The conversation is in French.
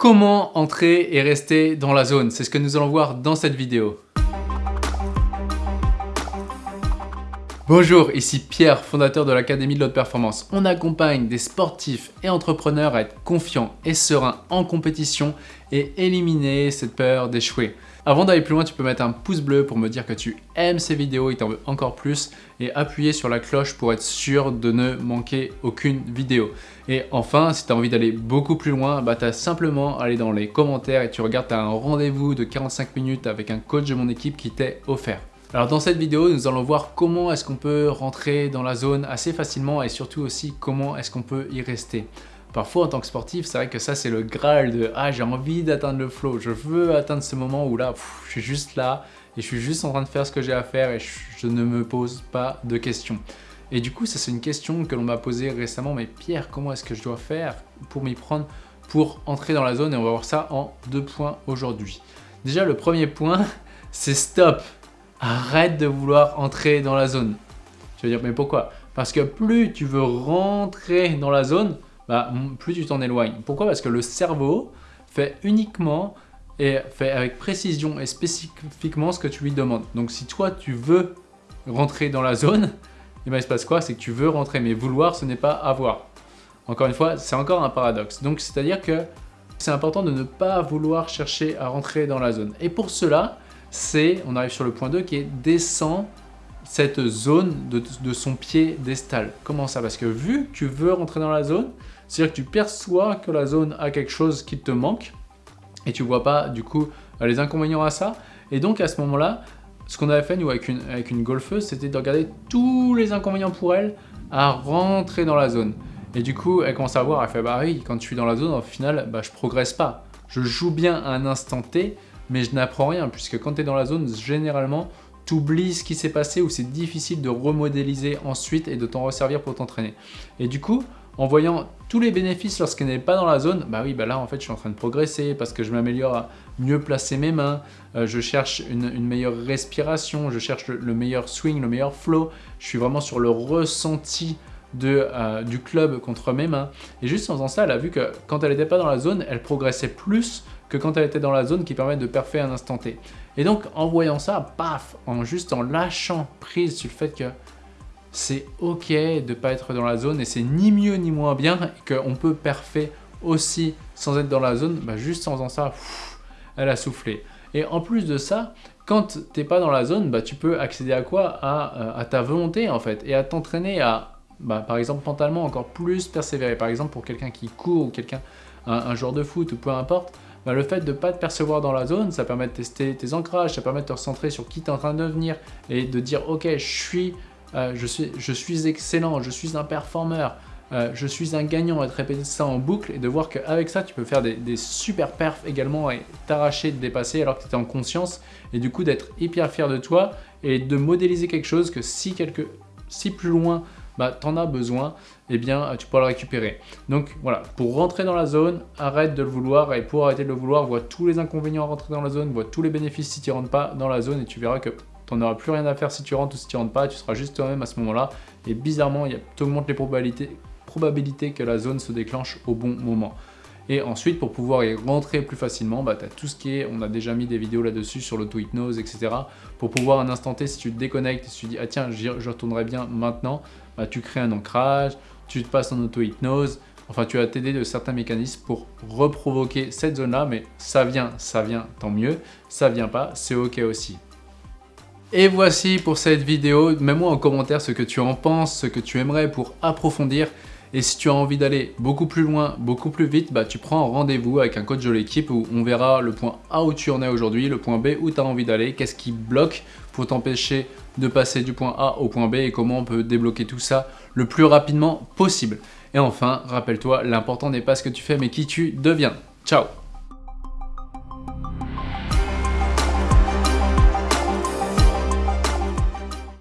Comment entrer et rester dans la zone C'est ce que nous allons voir dans cette vidéo. Bonjour, ici Pierre, fondateur de l'Académie de l'Haute Performance. On accompagne des sportifs et entrepreneurs à être confiants et sereins en compétition et éliminer cette peur d'échouer. Avant d'aller plus loin, tu peux mettre un pouce bleu pour me dire que tu aimes ces vidéos et t'en veux encore plus et appuyer sur la cloche pour être sûr de ne manquer aucune vidéo. Et enfin, si tu as envie d'aller beaucoup plus loin, bah, tu as simplement à aller dans les commentaires et tu regardes, tu as un rendez-vous de 45 minutes avec un coach de mon équipe qui t'est offert. Alors dans cette vidéo, nous allons voir comment est-ce qu'on peut rentrer dans la zone assez facilement et surtout aussi comment est-ce qu'on peut y rester. Parfois en tant que sportif, c'est vrai que ça c'est le graal de « Ah j'ai envie d'atteindre le flow, je veux atteindre ce moment où là, je suis juste là et je suis juste en train de faire ce que j'ai à faire et je, ne me pose pas de questions ». Et du coup, ça c'est une question que l'on m'a posée récemment « Mais Pierre, comment est-ce que je dois faire pour m'y prendre pour entrer dans la zone ?» Et on va voir ça en deux points aujourd'hui. Déjà, le premier point, c'est stop arrête de vouloir entrer dans la zone. Tu vas dire, mais pourquoi? Parce que plus tu veux rentrer dans la zone, bah, plus tu t'en éloignes. Pourquoi? Parce que le cerveau fait uniquement et fait avec précision et spécifiquement ce que tu lui demandes. Donc si toi tu veux rentrer dans la zone, eh ben, il se passe quoi? C'est que tu veux rentrer, mais vouloir ce n'est pas avoir. Encore une fois, c'est encore un paradoxe. Donc c'est-à-dire que c'est important de ne pas vouloir chercher à rentrer dans la zone. Et pour cela, c'est, on arrive sur le point 2, qui est descend cette zone de, son pied destal. Comment ça? Parce que vu que tu veux rentrer dans la zone, c'est-à-dire que tu perçois que la zone a quelque chose qui te manque, et tu vois pas du coup les inconvénients à ça. Et donc à ce moment-là, ce qu'on avait fait nous avec une, golfeuse, c'était de regarder tous les inconvénients pour elle à rentrer dans la zone. Et du coup, elle commence à voir, elle fait bah oui, quand je suis dans la zone, au final, bah, je progresse pas. Je joue bien à un instant T, mais je n'apprends rien puisque quand tu es dans la zone, généralement, tu oublies ce qui s'est passé ou c'est difficile de remodéliser ensuite et de t'en resservir pour t'entraîner. Et du coup, en voyant tous les bénéfices lorsqu'on n'est pas dans la zone, bah oui, bah là en fait je suis en train de progresser parce que je m'améliore à mieux placer mes mains, euh, je cherche une, meilleure respiration, je cherche le, meilleur swing, le meilleur flow, je suis vraiment sur le ressenti de, euh, du club contre mes mains. Et juste en faisant ça, elle a vu que quand elle n'était pas dans la zone, elle progressait plus que quand elle était dans la zone qui permet de parfait un instant T. Et donc en voyant ça, paf, en juste en lâchant prise sur le fait que c'est ok de pas être dans la zone et c'est ni mieux ni moins bien et qu'on peut parfait aussi sans être dans la zone, bah juste en faisant ça, elle a soufflé. Et en plus de ça, quand tu n'es pas dans la zone, bah tu peux accéder à quoi? À, euh, à, ta volonté en fait et à t'entraîner à, bah, par exemple mentalement encore plus persévérer. Par exemple pour quelqu'un qui court ou quelqu'un, un, un joueur de foot ou peu importe, bah, le fait de ne pas te percevoir dans la zone, ça permet de tester tes ancrages, ça permet de te recentrer sur qui tu es en train de devenir et de dire ok, je suis, euh, je suis, excellent, je suis un performeur, euh, je suis un gagnant et de répéter ça en boucle et de voir qu'avec ça, tu peux faire des, super perfs également et t'arracher, de dépasser alors que tu étais en conscience et du coup d'être hyper fier de toi et de modéliser quelque chose que si, quelque, si plus loin bah, tu en as besoin, eh bien, tu pourras le récupérer. Donc voilà, pour rentrer dans la zone, arrête de le vouloir et pour arrêter de le vouloir, vois tous les inconvénients à rentrer dans la zone, vois tous les bénéfices si tu ne rentres pas dans la zone et tu verras que tu n'auras plus rien à faire si tu rentres ou si tu rentres pas, tu seras juste toi-même à ce moment-là. Et bizarrement, tu augmentes les probabilités, probabilités que la zone se déclenche au bon moment. Et ensuite, pour pouvoir y rentrer plus facilement, bah, tu as tout ce qui est, on a déjà mis des vidéos là-dessus sur l'auto-hypnose, etc. Pour pouvoir un instant T, si tu te déconnectes, si tu dis « Ah tiens, je retournerai bien maintenant bah, tu crées un ancrage, tu te passes en auto-hypnose, enfin tu vas t'aider de certains mécanismes pour reprovoquer cette zone-là, mais ça vient, ça vient, tant mieux, ça vient pas, c'est ok aussi. Et voici pour cette vidéo, mets-moi en commentaire ce que tu en penses, ce que tu aimerais pour approfondir. Et si tu as envie d'aller beaucoup plus loin, beaucoup plus vite, bah, tu prends un rendez-vous avec un coach de l'équipe où on verra le point A où tu en es aujourd'hui, le point B où tu as envie d'aller, qu'est-ce qui bloque pour t'empêcher de passer du point A au point B et comment on peut débloquer tout ça le plus rapidement possible. Et enfin, rappelle-toi, l'important n'est pas ce que tu fais mais qui tu deviens. Ciao